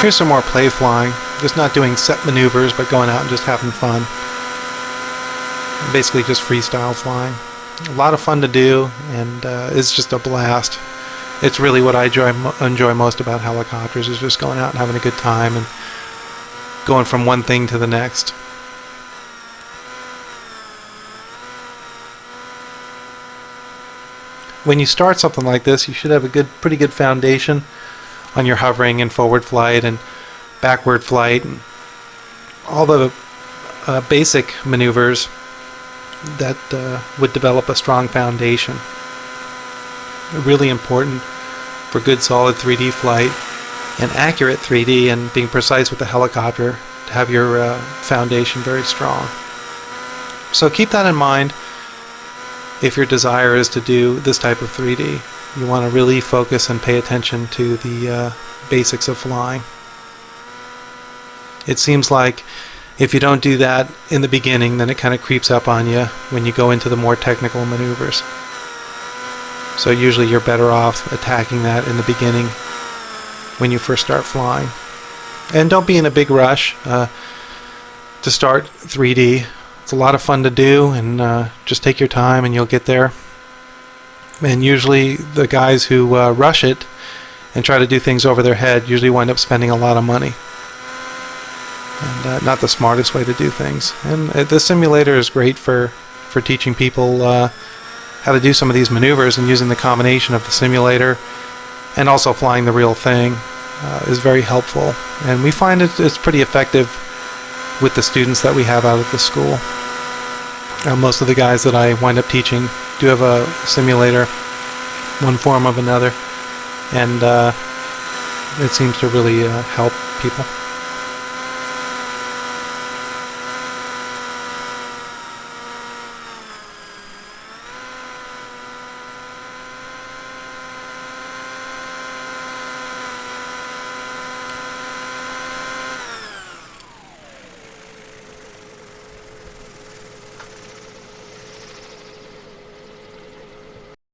Here's some more play flying. Just not doing set maneuvers, but going out and just having fun. Basically just freestyle flying. A lot of fun to do, and uh, it's just a blast. It's really what I enjoy, enjoy most about helicopters, is just going out and having a good time and going from one thing to the next. When you start something like this, you should have a good, pretty good foundation on your hovering and forward flight and backward flight and all the uh, basic maneuvers that uh, would develop a strong foundation. Really important for good solid 3D flight and accurate 3D and being precise with the helicopter to have your uh, foundation very strong. So keep that in mind if your desire is to do this type of 3D. You want to really focus and pay attention to the uh, basics of flying. It seems like if you don't do that in the beginning, then it kind of creeps up on you when you go into the more technical maneuvers. So usually you're better off attacking that in the beginning when you first start flying. And don't be in a big rush uh, to start 3D. It's a lot of fun to do, and uh, just take your time and you'll get there. And usually the guys who uh, rush it and try to do things over their head usually wind up spending a lot of money. And uh, not the smartest way to do things. And uh, the simulator is great for, for teaching people uh, how to do some of these maneuvers and using the combination of the simulator and also flying the real thing uh, is very helpful. And we find it, it's pretty effective with the students that we have out at the school. Uh, most of the guys that I wind up teaching do have a simulator, one form of another, and uh, it seems to really uh, help people.